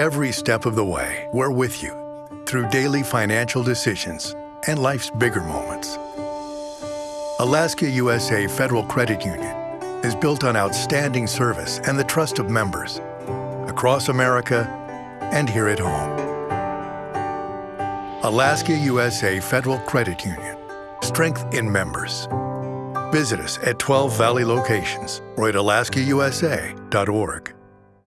Every step of the way, we're with you through daily financial decisions and life's bigger moments. Alaska USA Federal Credit Union is built on outstanding service and the trust of members across America and here at home. Alaska USA Federal Credit Union. Strength in members. Visit us at 12 Valley locations or at alaskausa.org.